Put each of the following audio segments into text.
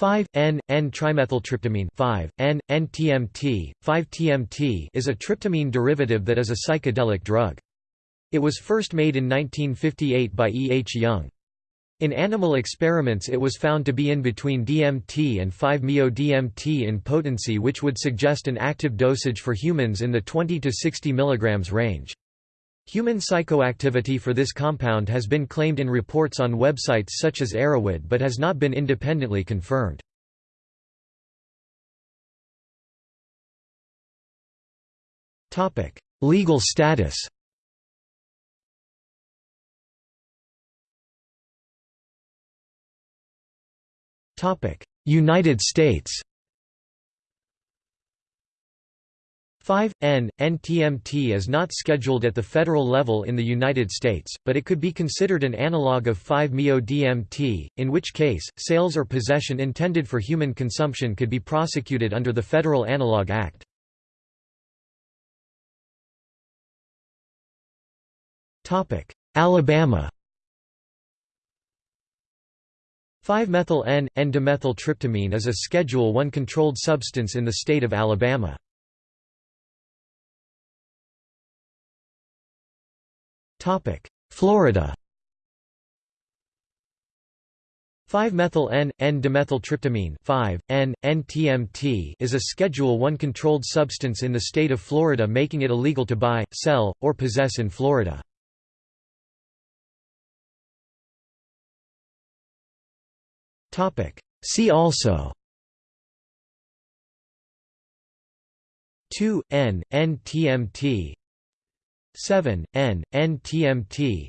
5 N N trimethyltryptamine 5 N N TMT 5 TMT is a tryptamine derivative that is a psychedelic drug. It was first made in 1958 by E. H. Young. In animal experiments it was found to be in between DMT and 5-MeO-DMT in potency which would suggest an active dosage for humans in the 20 to 60 mg range. Human psychoactivity for this compound has been claimed in reports on websites such as Erowid but has not been independently confirmed. Topic: Legal status Topic: United States 5. N. NTMT is not scheduled at the federal level in the United States, but it could be considered an analog of 5-MeO-DMT, in which case, sales or possession intended for human consumption could be prosecuted under the Federal Analog Act. Alabama 5-methyl N, N-dimethyltryptamine is a Schedule I controlled substance in the state of Alabama. Florida 5-methyl N, N-dimethyltryptamine 5, N, NTMT is a Schedule I controlled substance in the state of Florida making it illegal to buy, sell, or possess in Florida. See also 2, N, NTMT 7, N, NTMT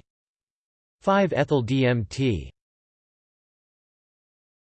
5-ethyl DMT